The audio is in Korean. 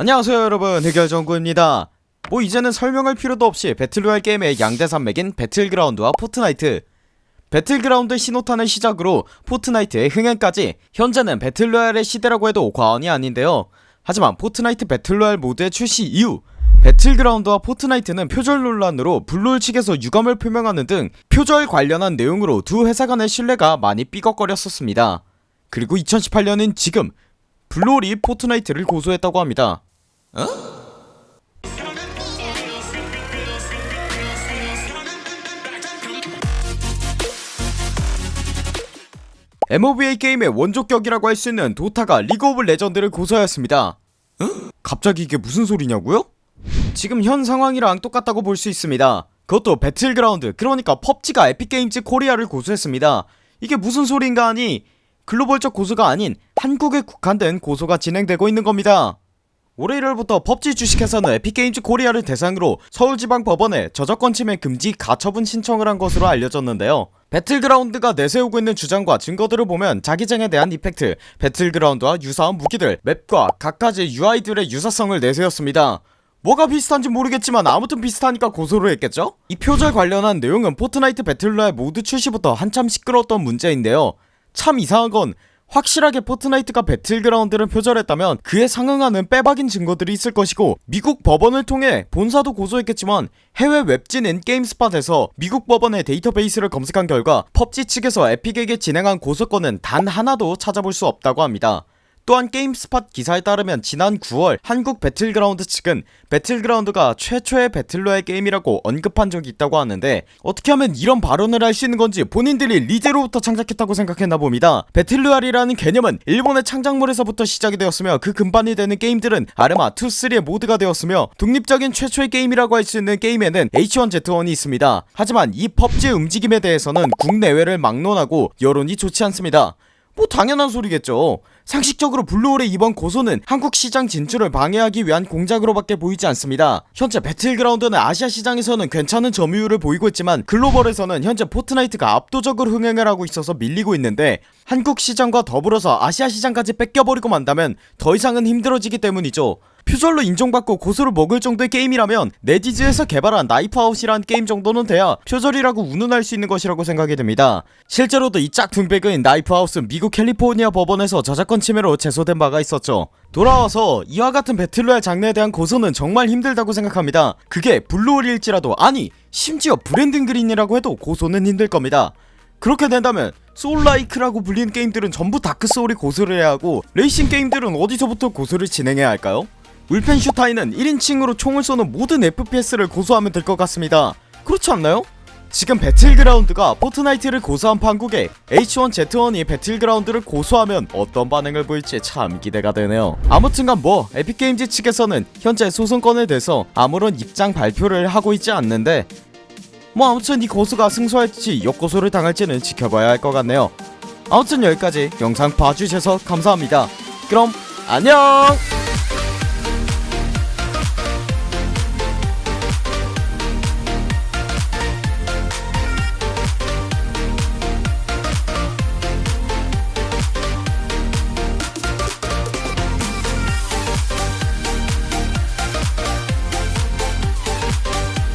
안녕하세요 여러분. 해결정구입니다. 뭐 이제는 설명할 필요도 없이 배틀로얄 게임의 양대산맥인 배틀그라운드와 포트나이트. 배틀그라운드 신호탄을 시작으로 포트나이트의 흥행까지 현재는 배틀로얄의 시대라고 해도 과언이 아닌데요. 하지만 포트나이트 배틀로얄 모드의 출시 이후 배틀그라운드와 포트나이트는 표절 논란으로 블루홀 측에서 유감을 표명하는 등 표절 관련한 내용으로 두 회사 간의 신뢰가 많이 삐걱거렸었습니다. 그리고 2018년인 지금 블루홀이 포트나이트를 고소했다고 합니다 MOBA 게임의 원조격이라고 할 수 있는 도타가 리그 오브 레전드를 고소하였습니다. 갑자기 이게 무슨 소리냐고요? 지금 현 상황이랑 똑같다고 볼 수 있습니다. 그것도 배틀그라운드 그러니까 펍지가 에픽게임즈 코리아를 고소했습니다. 이게 무슨 소린가 하니 글로벌적 고소가 아닌 한국에 국한된 고소가 진행되고 있는 겁니다 올해 1월부터 펍지 주식회사는 에픽게임즈 코리아를 대상으로 서울지방법원에 저작권 침해 금지 가처분 신청을 한 것으로 알려졌는데요. 배틀그라운드가 내세우고 있는 주장과 증거들을 보면 자기장에 대한 effect, 배틀그라운드와 유사한 무기들, map과 각가지 UI들의 유사성을 내세웠습니다. 뭐가 비슷한지 모르겠지만 아무튼 비슷하니까 고소를 했겠죠? 이 표절 관련한 내용은 포트나이트 배틀로얄 모드 출시부터 한참 시끄러웠던 문제인데요. 참 이상한건 확실하게 포트나이트가 배틀그라운드를 표절했다면 그에 상응하는 빼박인 증거들이 있을 것이고 미국 법원을 통해 본사도 고소했겠지만 해외 웹진인 게임스팟에서 미국 법원의 데이터베이스를 검색한 결과 펍지 측에서 에픽에게 진행한 고소건은 단 하나도 찾아볼 수 없다고 합니다 또한 게임스팟 기사에 따르면 지난 9월 한국 배틀그라운드 측은 배틀그라운드가 최초의 배틀로얄 게임이라고 언급한 적이 있다고 하는데 어떻게 하면 이런 발언을 할 수 있는 건지 본인들이 리제로부터 창작했다고 생각했나 봅니다. 배틀로얄이라는 개념은 일본의 창작물에서부터 시작이 되었으며 그 근간이 되는 게임들은 아르마 2, 3의 모드가 되었으며 독립적인 최초의 게임이라고 할 수 있는 게임에는 H1Z1이 있습니다. 하지만 이 펍지의 움직임에 대해서는 국내외를 막론하고 여론이 좋지 않습니다 뭐 당연한 소리겠죠. 상식적으로 블루홀의 이번 고소는 한국 시장 진출을 방해하기 위한 공작으로 밖에 보이지 않습니다. 현재 배틀그라운드는 아시아 시장에서는 괜찮은 점유율을 보이고 있지만 글로벌에서는 현재 포트나이트가 압도적으로 흥행을 하고 있어서 밀리고 있는데 한국 시장과 더불어서 아시아 시장까지 뺏겨버리고 만다면 더 이상은 힘들어지기 때문이죠 표절로 인정받고 고소를 먹을 정도의 게임이라면 넷이즈에서 개발한 나이프아웃이란 게임 정도는 돼야 표절이라고 운운할 수 있는 것이라고 생각이 됩니다. 실제로도 이 짝퉁 배그인 나이프아웃은 미국 캘리포니아 법원에서 저작권 침해로 제소된 바가 있었죠. 돌아와서 이와 같은 배틀로얄 장르에 대한 고소는 정말 힘들다고 생각합니다. 그게 블루홀일지라도 아니 심지어 브랜든 그린이라고 해도 고소는 힘들 겁니다. 그렇게 된다면 soul-like라고 불리는 게임들은 전부 다크소울이 고소를 해야 하고 레이싱 게임들은 어디서부터 고소를 진행해야 할까요? 울펜 슈타인은 1인칭으로 총을 쏘는 모든 FPS를 고소하면 될 것 같습니다. 그렇지 않나요? 지금 배틀그라운드가 포트나이트를 고소한 판국에 H1Z1이 배틀그라운드를 고소하면 어떤 반응을 보일지 참 기대가 되네요. 아무튼간 뭐 에픽게임즈 측에서는 현재 소송건에 대해서 아무런 입장 발표를 하고 있지 않는데 뭐 아무튼 이 고소가 승소할지 역고소를 당할지는 지켜봐야 할 것 같네요. 아무튼 여기까지 영상 봐주셔서 감사합니다. 그럼 안녕